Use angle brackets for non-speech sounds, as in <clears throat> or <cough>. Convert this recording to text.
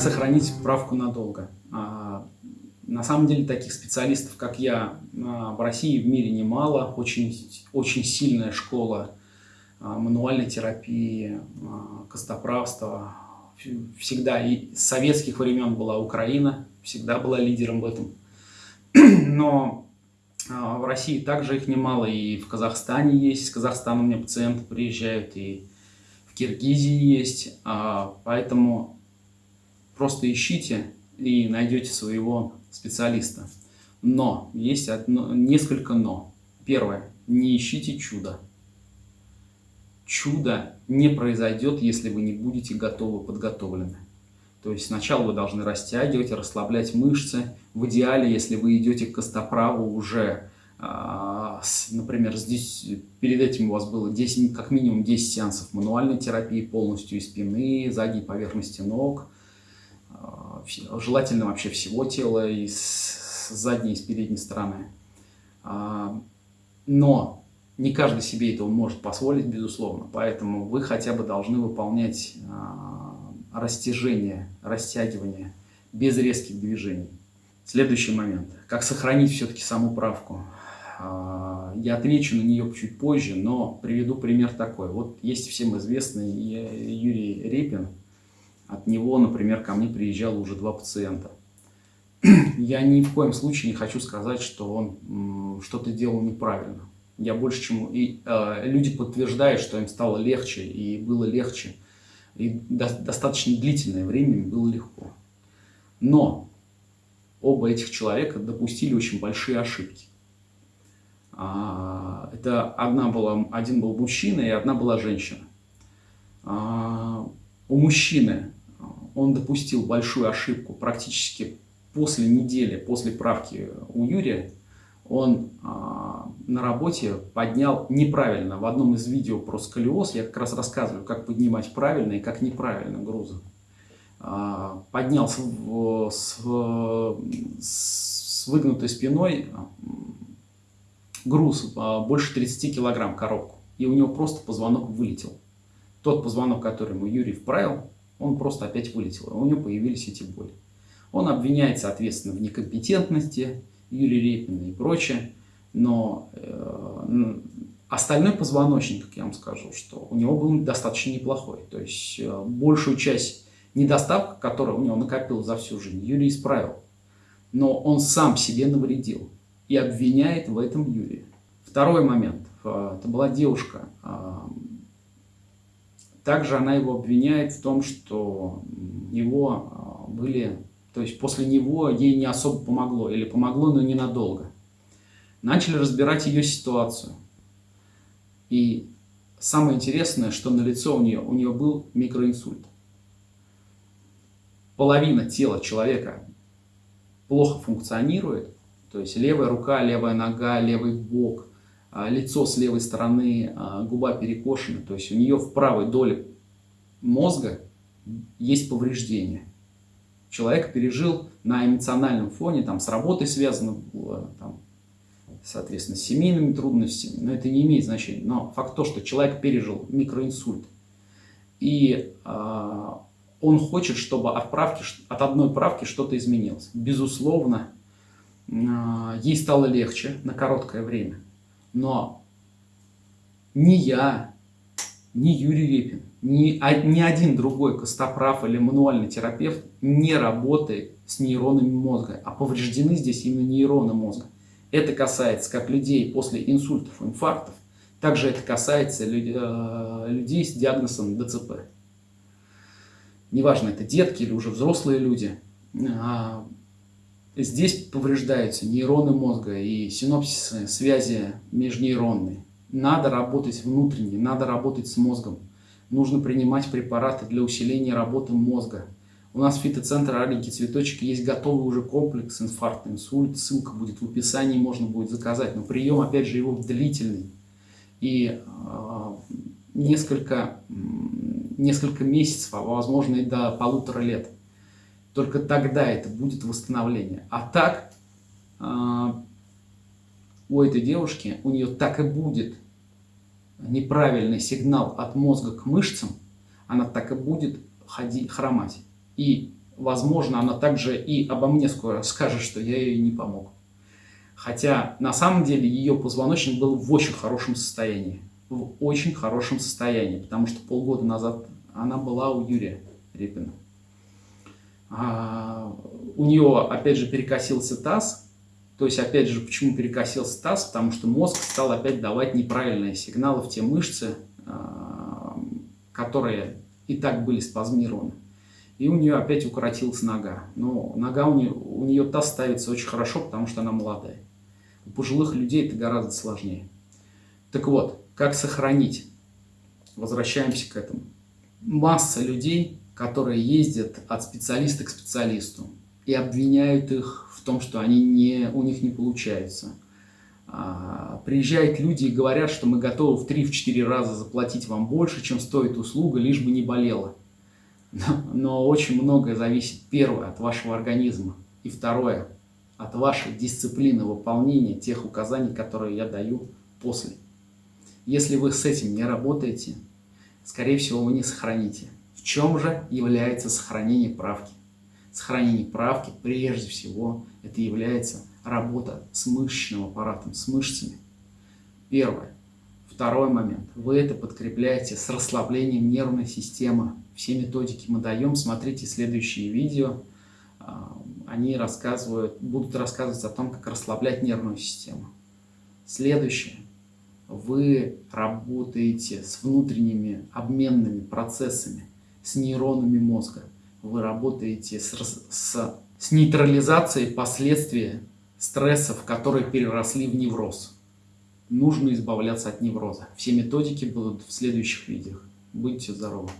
сохранить справку надолго? А, на самом деле таких специалистов, как я, а, в России в мире немало. Очень, очень сильная школа а, мануальной терапии, костоправства. Всегда и с советских времен была Украина, всегда была лидером в этом. <clears throat> Но в России также их немало, и в Казахстане есть. С Казахстана у меня пациенты приезжают, и в Киргизии есть. Поэтому Просто ищите и найдете своего специалиста. Но, есть одно, несколько но. Первое, не ищите чудо. Чудо не произойдет, если вы не будете готовы, подготовлены. То есть сначала вы должны растягивать, расслаблять мышцы. В идеале, если вы идете к костоправу уже, а, например, здесь, перед этим у вас было 10, как минимум 10 сеансов мануальной терапии полностью и спины, задней поверхности ног – желательно вообще всего тела, и с задней, и с передней стороны. А, но не каждый себе этого может позволить, безусловно, поэтому вы хотя бы должны выполнять а, растяжение, растягивание без резких движений. Следующий момент. Как сохранить все-таки саму правку? А, я отвечу на нее чуть позже, но приведу пример такой. Вот есть всем известный Юрий Репин, от него, например, ко мне приезжало уже два пациента. <clears throat> Я ни в коем случае не хочу сказать, что он что-то делал неправильно. Я больше чему... И э, люди подтверждают, что им стало легче, и было легче. И до, достаточно длительное время им было легко. Но оба этих человека допустили очень большие ошибки. А, это одна была, один был мужчина, и одна была женщина. А, у мужчины он допустил большую ошибку практически после недели, после правки у Юрия, он а, на работе поднял неправильно. В одном из видео про сколиоз я как раз рассказываю, как поднимать правильно и как неправильно грузы. А, поднял с, с, с выгнутой спиной груз а, больше 30 килограмм коробку. И у него просто позвонок вылетел. Тот позвонок, который ему Юрий вправил, он просто опять вылетел, у него появились эти боли. Он обвиняет, соответственно, в некомпетентности Юрия Репина и прочее, но э, остальной позвоночник, как я вам скажу, что у него был достаточно неплохой. То есть э, большую часть недостатков, которые у него накопил за всю жизнь, Юрий исправил. Но он сам себе навредил и обвиняет в этом Юрия. Второй момент. Э, это была девушка, э, также она его обвиняет в том, что его а, были, то есть после него ей не особо помогло, или помогло, но ненадолго. Начали разбирать ее ситуацию. И самое интересное, что на лицо у нее, у нее был микроинсульт. Половина тела человека плохо функционирует, то есть левая рука, левая нога, левый бок, лицо с левой стороны, а, губа перекошена, то есть у нее в правой доле мозга есть повреждение. Человек пережил на эмоциональном фоне, там, с работой связано было, там, соответственно, с семейными трудностями, но это не имеет значения. Но факт то, что человек пережил микроинсульт, и э, он хочет, чтобы от, правки, от одной правки что-то изменилось. Безусловно, э, ей стало легче на короткое время. Но ни я, ни Юрий Репин, ни, а, ни один другой костоправ или мануальный терапевт не работает с нейронами мозга, а повреждены здесь именно нейроны мозга. Это касается как людей после инсультов, инфарктов, также это касается э, людей с диагнозом ДЦП. Неважно, это детки или уже взрослые люди. Здесь повреждаются нейроны мозга и синопсисы, связи межнейронные. Надо работать внутренне, надо работать с мозгом. Нужно принимать препараты для усиления работы мозга. У нас в фитоцентре «Аленький цветочек» есть готовый уже комплекс инфаркт, инсульт. Ссылка будет в описании, можно будет заказать. Но прием, опять же, его длительный. И э, несколько, несколько месяцев, а возможно и до полутора лет. Только тогда это будет восстановление. А так, э, у этой девушки, у нее так и будет неправильный сигнал от мозга к мышцам, она так и будет ходить, хромать. И возможно, она также и обо мне скоро скажет, что я ей не помог. Хотя на самом деле ее позвоночник был в очень хорошем состоянии. В очень хорошем состоянии, потому что полгода назад она была у Юрия Репина. А, у нее, опять же, перекосился таз. То есть, опять же, почему перекосился таз? Потому что мозг стал опять давать неправильные сигналы в те мышцы, а, которые и так были спазмированы. И у нее опять укоротилась нога. Но нога у нее, у нее таз ставится очень хорошо, потому что она молодая. У пожилых людей это гораздо сложнее. Так вот, как сохранить? Возвращаемся к этому. Масса людей которые ездят от специалиста к специалисту и обвиняют их в том, что они не, у них не получается. А, приезжают люди и говорят, что мы готовы в 3-4 раза заплатить вам больше, чем стоит услуга, лишь бы не болело. Но, но очень многое зависит, первое, от вашего организма, и второе, от вашей дисциплины выполнения тех указаний, которые я даю после. Если вы с этим не работаете, скорее всего, вы не сохраните. В чем же является сохранение правки? Сохранение правки, прежде всего, это является работа с мышечным аппаратом, с мышцами. Первое. Второй момент. Вы это подкрепляете с расслаблением нервной системы. Все методики мы даем. Смотрите следующие видео. А, они рассказывают, будут рассказывать о том, как расслаблять нервную систему. Следующее. Вы работаете с внутренними обменными процессами с нейронами мозга. Вы работаете с, с, с нейтрализацией последствий стрессов, которые переросли в невроз. Нужно избавляться от невроза. Все методики будут в следующих видео. Будьте здоровы!